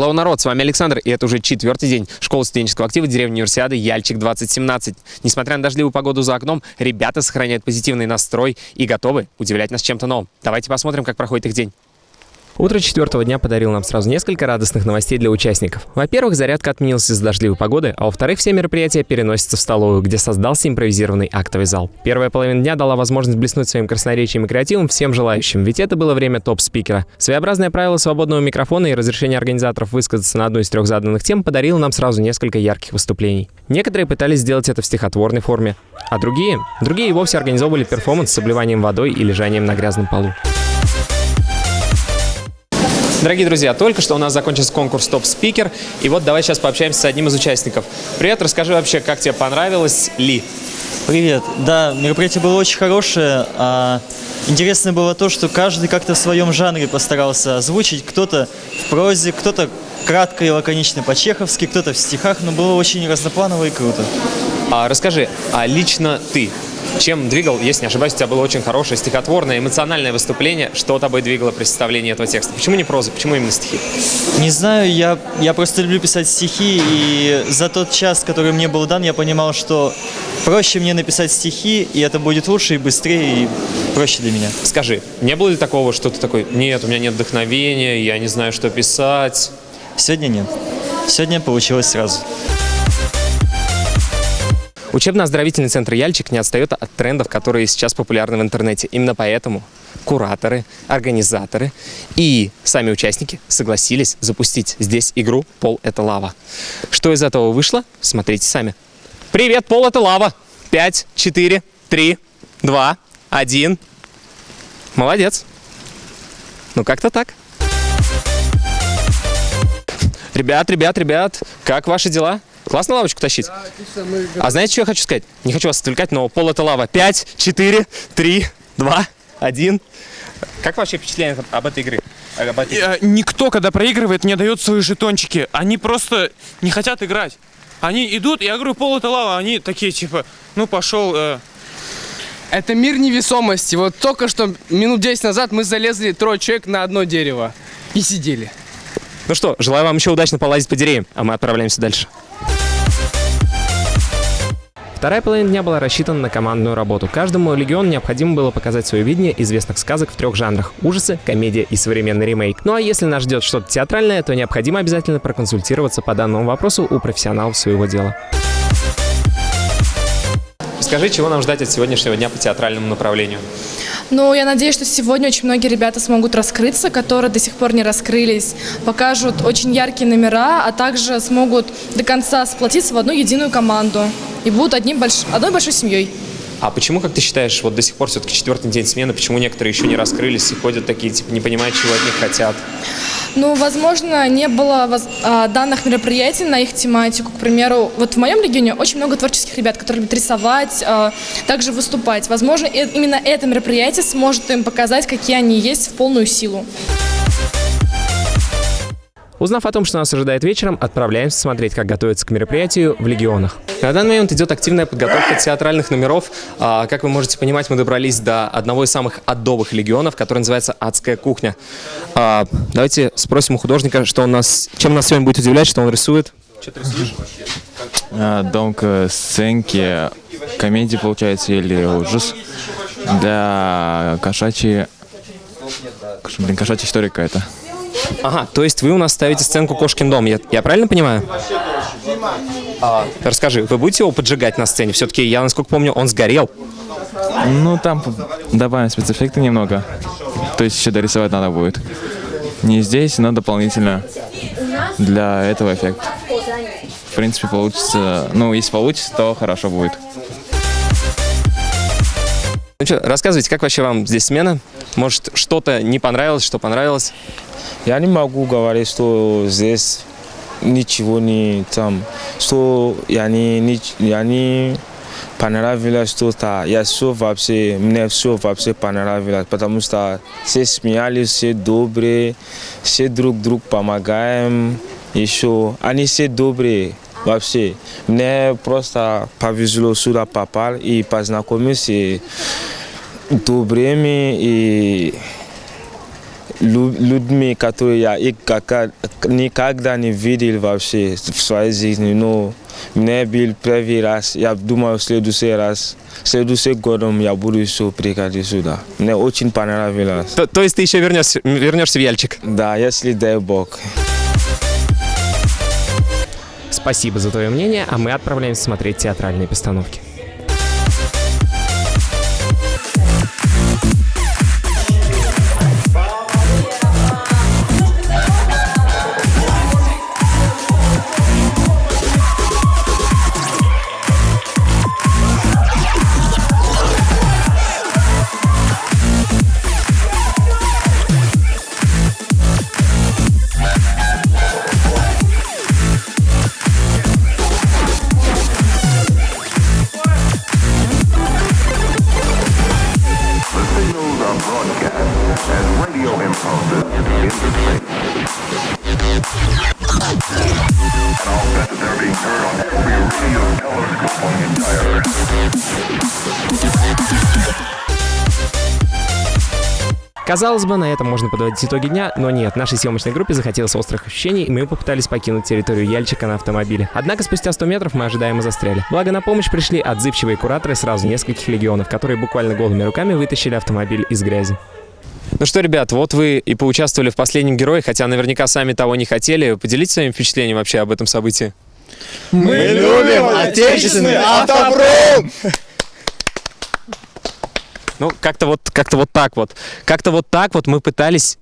Hello, народ, с вами Александр, и это уже четвертый день школы студенческого актива деревни Универсиады Яльчик-2017. Несмотря на дождливую погоду за окном, ребята сохраняют позитивный настрой и готовы удивлять нас чем-то новым. Давайте посмотрим, как проходит их день. Утро четвертого дня подарил нам сразу несколько радостных новостей для участников. Во-первых, зарядка отменилась из-за дождливой погоды, а во-вторых, все мероприятия переносятся в столовую, где создался импровизированный актовый зал. Первая половина дня дала возможность блеснуть своим красноречием и креативом всем желающим, ведь это было время топ-спикера. Своеобразное правило свободного микрофона и разрешение организаторов высказаться на одну из трех заданных тем подарило нам сразу несколько ярких выступлений. Некоторые пытались сделать это в стихотворной форме, а другие, другие и вовсе организовывали перформанс с обливанием водой и лежанием на грязном полу. Дорогие друзья, только что у нас закончился конкурс «Топ-спикер», и вот давай сейчас пообщаемся с одним из участников. Привет, расскажи вообще, как тебе понравилось ли? Привет. Да, мероприятие было очень хорошее. А, интересно было то, что каждый как-то в своем жанре постарался озвучить. Кто-то в прозе, кто-то кратко и лаконично по-чеховски, кто-то в стихах, но было очень разнопланово и круто. А расскажи, а лично ты чем двигал, если не ошибаюсь, у тебя было очень хорошее стихотворное, эмоциональное выступление. Что тобой двигало при составлении этого текста? Почему не проза? Почему именно стихи? Не знаю, я, я просто люблю писать стихи, и за тот час, который мне был дан, я понимал, что проще мне написать стихи, и это будет лучше и быстрее, и проще для меня. Скажи, не было ли такого, что ты такой, нет, у меня нет вдохновения, я не знаю, что писать? Сегодня нет. Сегодня получилось сразу. Учебно-оздоровительный центр «Яльчик» не отстает от трендов, которые сейчас популярны в интернете. Именно поэтому кураторы, организаторы и сами участники согласились запустить здесь игру «Пол – это лава». Что из этого вышло, смотрите сами. Привет, пол – это лава. Пять, четыре, три, два, один. Молодец. Ну, как-то так. Ребят, ребят, ребят, как ваши дела? Классно лавочку тащить? Да, отлично. Мы... А знаете, что я хочу сказать? Не хочу вас отвлекать, но пол это лава. 5, 4, 3, 2, 1. Как вообще впечатление об этой игре? Об этой... Э, никто, когда проигрывает, не дает свои жетончики. Они просто не хотят играть. Они идут, я говорю, пол это лава, они такие, типа, ну пошел... Э... Это мир невесомости. Вот только что минут 10 назад мы залезли трое человек на одно дерево и сидели. Ну что, желаю вам еще удачно полазить по деревьям, а мы отправляемся дальше. Вторая половина дня была рассчитана на командную работу. Каждому легиону необходимо было показать свое видение известных сказок в трех жанрах – ужасы, комедия и современный ремейк. Ну а если нас ждет что-то театральное, то необходимо обязательно проконсультироваться по данному вопросу у профессионалов своего дела. Скажи, чего нам ждать от сегодняшнего дня по театральному направлению? Ну, я надеюсь, что сегодня очень многие ребята смогут раскрыться, которые до сих пор не раскрылись, покажут очень яркие номера, а также смогут до конца сплотиться в одну единую команду и будут одним больш... одной большой семьей. А почему, как ты считаешь, вот до сих пор все-таки четвертый день смены, почему некоторые еще не раскрылись и ходят такие, типа, не понимают, чего от них хотят? Ну, возможно, не было а, данных мероприятий на их тематику. К примеру, вот в моем регионе очень много творческих ребят, которые любят рисовать, а, также выступать. Возможно, именно это мероприятие сможет им показать, какие они есть в полную силу. Узнав о том, что нас ожидает вечером, отправляемся смотреть, как готовятся к мероприятию в легионах. На данный момент идет активная подготовка театральных номеров. А, как вы можете понимать, мы добрались до одного из самых адовых легионов, который называется «Адская кухня». А, давайте спросим у художника, что он нас, чем нас сегодня будет удивлять, что он рисует. Что ты рисуешь? А, donc, сценки, комедии, получается, или ужас для кошачьей... Блин, кошачья история какая-то. Ага, то есть вы у нас ставите сценку «Кошкин дом», я, я правильно понимаю? А, расскажи, вы будете его поджигать на сцене? Все-таки, я насколько помню, он сгорел. Ну, там добавим спецэффекты немного. То есть еще дорисовать надо будет. Не здесь, но дополнительно для этого эффекта. В принципе, получится... Ну, если получится, то хорошо будет. Ну что, рассказывайте, как вообще вам здесь смена? Может, что-то не понравилось, что понравилось? Я не могу говорить, что здесь ничего не там, что я не, я не понравилось что-то. Я все вообще, мне все вообще понравилось, потому что все смеялись, все добрые, все друг друг помогаем, еще они все добрые. Вообще, мне просто повезло сюда попал и познакомиться с добрыми и лю- людьми, которые я их как- никогда не видел вообще в своей жизни. Но мне был первый раз, я думаю, в следующий раз, в следующий годом я буду еще приходить сюда. Мне очень понравилось. То, то есть ты еще вернешься, вернешься в Яльчик? Да, если дай Бог. Спасибо за твое мнение, а мы отправляемся смотреть театральные постановки. Казалось бы, на этом можно подводить итоги дня, но нет, нашей съемочной группе захотелось острых ощущений, и мы попытались покинуть территорию Яльчика на автомобиле. Однако спустя 100 метров мы ожидаемо застряли. Благо на помощь пришли отзывчивые кураторы сразу нескольких легионов, которые буквально голыми руками вытащили автомобиль из грязи. Ну что, ребят, вот вы и поучаствовали в последнем герое, хотя наверняка сами того не хотели. Поделитесь своим впечатлением вообще об этом событии. Мы любим отечественный автопром! Ну, как-то вот, как-то вот так вот. Как-то вот так вот мы пытались